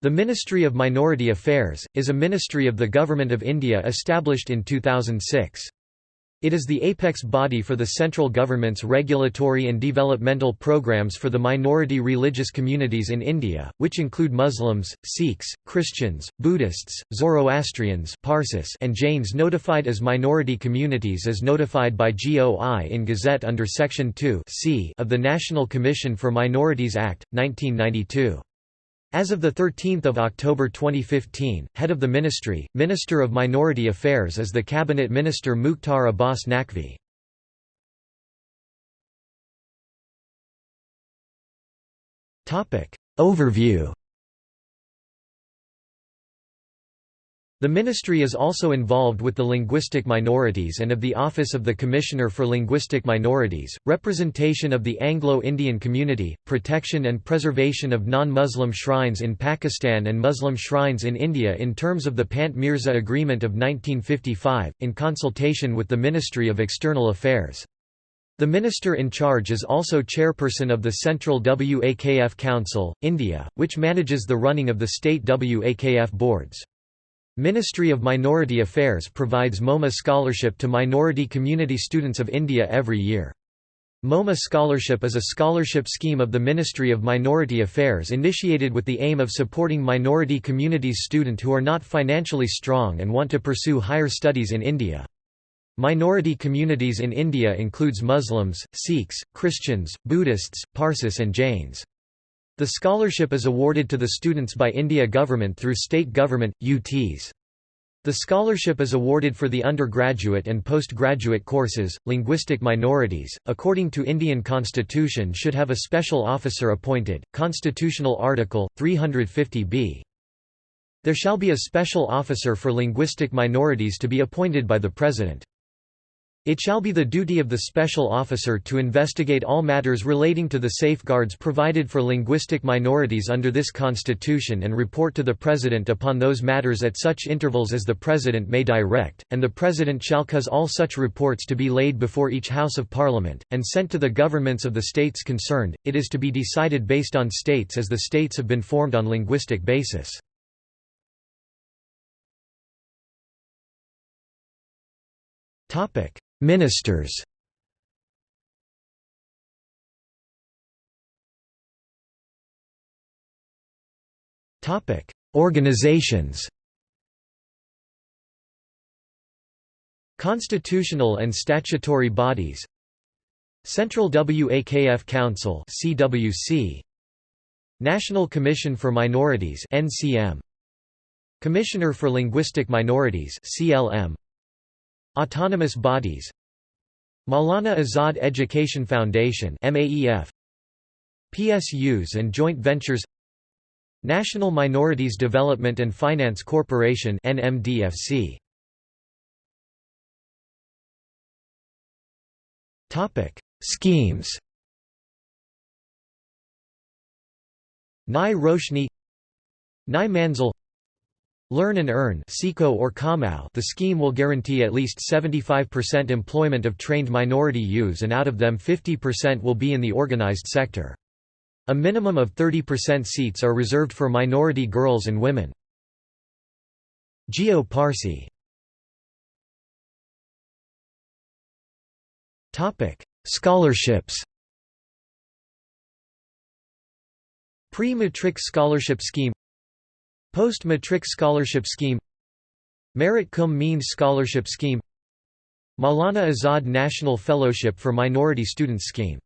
The Ministry of Minority Affairs, is a ministry of the Government of India established in 2006. It is the apex body for the central government's regulatory and developmental programs for the minority religious communities in India, which include Muslims, Sikhs, Christians, Buddhists, Zoroastrians Parsis and Jains notified as minority communities as notified by GOI in Gazette under Section 2 of the National Commission for Minorities Act, 1992. As of 13 October 2015, head of the ministry, Minister of Minority Affairs is the Cabinet Minister Mukhtar Abbas Naqvi. Overview The ministry is also involved with the linguistic minorities and of the Office of the Commissioner for Linguistic Minorities, representation of the Anglo-Indian community, protection and preservation of non-Muslim shrines in Pakistan and Muslim shrines in India in terms of the Pant Mirza Agreement of 1955, in consultation with the Ministry of External Affairs. The minister in charge is also chairperson of the Central WAKF Council, India, which manages the running of the state WAKF boards. Ministry of Minority Affairs provides MoMA scholarship to minority community students of India every year. MoMA Scholarship is a scholarship scheme of the Ministry of Minority Affairs initiated with the aim of supporting minority communities student who are not financially strong and want to pursue higher studies in India. Minority communities in India includes Muslims, Sikhs, Christians, Buddhists, Parsis and Jains. The scholarship is awarded to the students by India government through state government, UTs. The scholarship is awarded for the undergraduate and postgraduate courses. Linguistic minorities, according to Indian constitution should have a special officer appointed, constitutional article, 350b. There shall be a special officer for linguistic minorities to be appointed by the President. It shall be the duty of the special officer to investigate all matters relating to the safeguards provided for linguistic minorities under this constitution and report to the President upon those matters at such intervals as the President may direct, and the President shall cause all such reports to be laid before each House of Parliament, and sent to the governments of the states concerned. It is to be decided based on states as the states have been formed on linguistic basis. Topic Ministers. Organizations. Constitutional and statutory bodies. Central WAKF Council CWC National Commission for Minorities NCM Commissioner for Linguistic Minorities CLM Autonomous bodies. Maulana Azad Education Foundation MAEF PSUs and joint ventures. National Minorities Development and Finance Corporation NMDFC Topic. Schemes. Nai Roshni. Nai Manzil Learn and Earn or the scheme will guarantee at least 75% employment of trained minority youths and out of them 50% will be in the organized sector. A minimum of 30% seats are reserved for minority girls and women. Jiyo Parsi Scholarships Pre-matric scholarship scheme Post-matric scholarship scheme Merit cum means scholarship scheme Maulana Azad National Fellowship for Minority Students Scheme